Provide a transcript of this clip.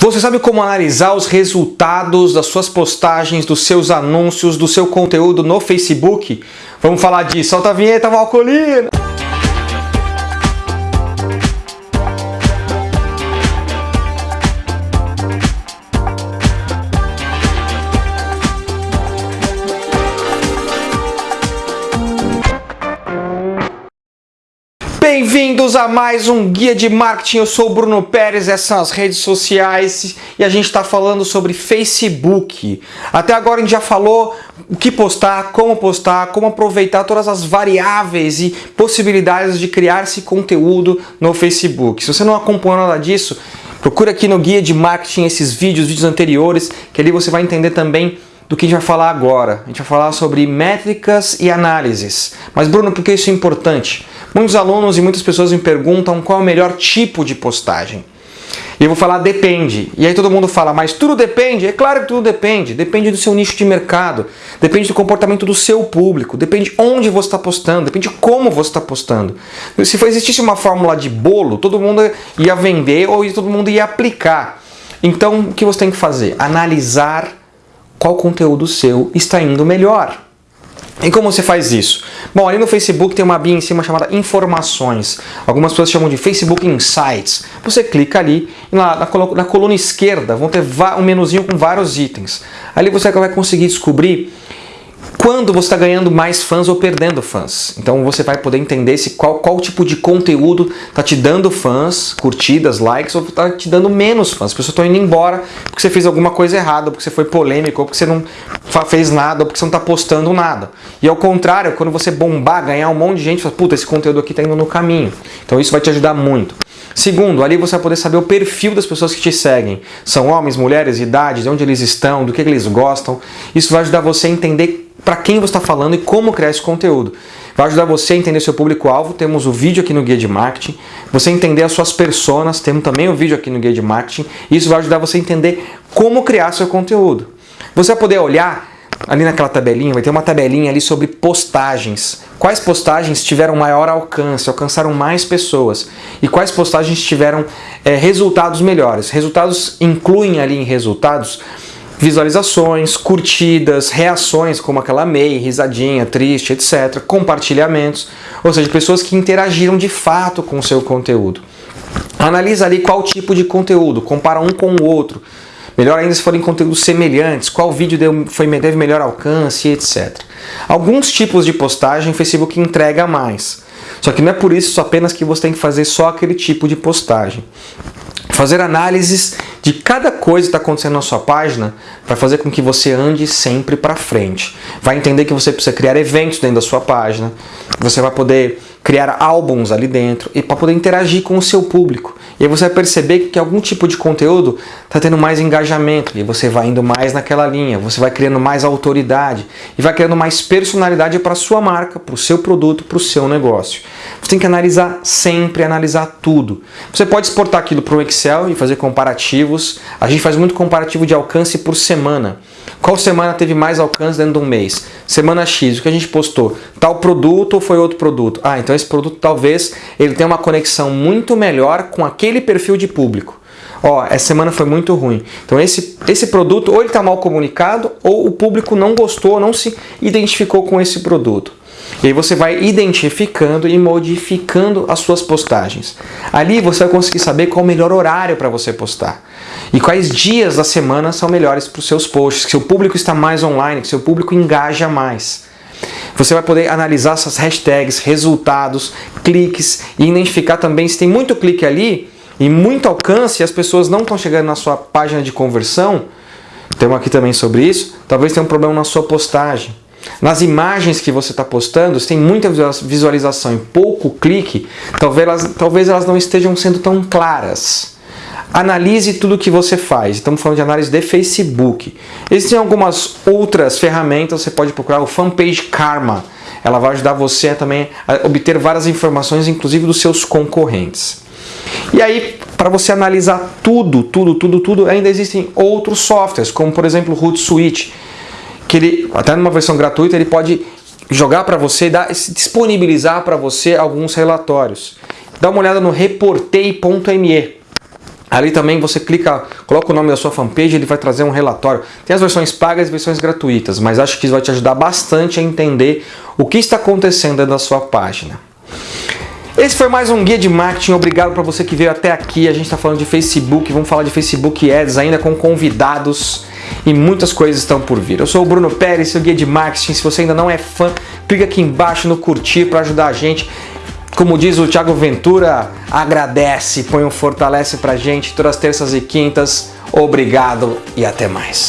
Você sabe como analisar os resultados das suas postagens, dos seus anúncios, do seu conteúdo no Facebook? Vamos falar disso. Solta a vinheta, Valcolina! Bem-vindos a mais um Guia de Marketing, eu sou o Bruno Pérez, essas são as redes sociais e a gente está falando sobre Facebook. Até agora a gente já falou o que postar, como postar, como aproveitar todas as variáveis e possibilidades de criar esse conteúdo no Facebook. Se você não acompanhou nada disso, procura aqui no Guia de Marketing esses vídeos, vídeos anteriores, que ali você vai entender também do que a gente vai falar agora. A gente vai falar sobre métricas e análises. Mas Bruno, por que isso é importante? Muitos alunos e muitas pessoas me perguntam qual é o melhor tipo de postagem. E eu vou falar depende. E aí todo mundo fala, mas tudo depende? É claro que tudo depende. Depende do seu nicho de mercado, depende do comportamento do seu público, depende onde você está postando, depende como você está postando. Se existisse uma fórmula de bolo, todo mundo ia vender ou todo mundo ia aplicar. Então o que você tem que fazer? Analisar qual conteúdo seu está indo melhor. E como você faz isso? Bom, ali no Facebook tem uma abinha em cima chamada Informações. Algumas pessoas chamam de Facebook Insights. Você clica ali e na, na, na coluna esquerda vão ter um menuzinho com vários itens. Ali você vai conseguir descobrir quando você está ganhando mais fãs ou perdendo fãs. Então você vai poder entender se qual, qual tipo de conteúdo está te dando fãs, curtidas, likes, ou está te dando menos fãs. As pessoas estão indo embora porque você fez alguma coisa errada, porque você foi polêmico, ou porque você não fez nada, ou porque você não está postando nada. E ao contrário, quando você bombar, ganhar um monte de gente, fala, puta, esse conteúdo aqui está indo no caminho. Então isso vai te ajudar muito. Segundo, ali você vai poder saber o perfil das pessoas que te seguem. São homens, mulheres, idades, de onde eles estão, do que eles gostam. Isso vai ajudar você a entender para quem você está falando e como criar esse conteúdo. Vai ajudar você a entender seu público-alvo, temos o vídeo aqui no Guia de Marketing, você entender as suas personas, temos também o vídeo aqui no Guia de Marketing, isso vai ajudar você a entender como criar seu conteúdo. Você vai poder olhar ali naquela tabelinha, vai ter uma tabelinha ali sobre postagens. Quais postagens tiveram maior alcance, alcançaram mais pessoas e quais postagens tiveram é, resultados melhores. Resultados incluem ali em resultados visualizações, curtidas, reações como aquela MEI, risadinha, triste, etc. Compartilhamentos, ou seja, pessoas que interagiram de fato com o seu conteúdo. Analisa ali qual tipo de conteúdo, compara um com o outro. Melhor ainda se forem conteúdos semelhantes, qual vídeo deu, foi, teve melhor alcance, etc. Alguns tipos de postagem o Facebook entrega mais. Só que não é por isso apenas que você tem que fazer só aquele tipo de postagem fazer análises de cada coisa que está acontecendo na sua página para fazer com que você ande sempre para frente. Vai entender que você precisa criar eventos dentro da sua página, você vai poder criar álbuns ali dentro e para poder interagir com o seu público. E aí você vai perceber que algum tipo de conteúdo está tendo mais engajamento e você vai indo mais naquela linha, você vai criando mais autoridade e vai criando mais personalidade para sua marca, para o seu produto, para o seu negócio. Você tem que analisar sempre, analisar tudo. Você pode exportar aquilo para o Excel e fazer comparativos. A gente faz muito comparativo de alcance por semana. Qual semana teve mais alcance dentro de um mês? Semana X, o que a gente postou? Tal produto ou foi outro produto? Ah, então esse produto talvez ele tenha uma conexão muito melhor com aquele perfil de público. Ó, essa semana foi muito ruim. Então esse, esse produto ou ele está mal comunicado ou o público não gostou, não se identificou com esse produto. E aí você vai identificando e modificando as suas postagens. Ali você vai conseguir saber qual o melhor horário para você postar. E quais dias da semana são melhores para os seus posts, que seu público está mais online, que seu público engaja mais. Você vai poder analisar essas hashtags, resultados, cliques e identificar também se tem muito clique ali e muito alcance e as pessoas não estão chegando na sua página de conversão, tem aqui também sobre isso, talvez tenha um problema na sua postagem. Nas imagens que você está postando, se tem muita visualização e pouco clique, talvez elas, talvez elas não estejam sendo tão claras. Analise tudo que você faz. Estamos falando de análise de Facebook. Existem algumas outras ferramentas, você pode procurar o Fanpage Karma. Ela vai ajudar você também a obter várias informações, inclusive dos seus concorrentes. E aí, para você analisar tudo, tudo, tudo, tudo, ainda existem outros softwares, como por exemplo o Hootsuite, que ele, até numa versão gratuita, ele pode jogar para você, dar, disponibilizar para você alguns relatórios. Dá uma olhada no reportei.me. Ali também você clica, coloca o nome da sua fanpage, ele vai trazer um relatório. Tem as versões pagas e versões gratuitas, mas acho que isso vai te ajudar bastante a entender o que está acontecendo da sua página. Esse foi mais um Guia de Marketing, obrigado para você que veio até aqui. A gente está falando de Facebook, vamos falar de Facebook Ads ainda com convidados e muitas coisas estão por vir. Eu sou o Bruno Pérez, seu Guia de Marketing. Se você ainda não é fã, clica aqui embaixo no curtir para ajudar a gente. Como diz o Thiago Ventura, agradece, põe um fortalece pra gente todas as terças e quintas. Obrigado e até mais.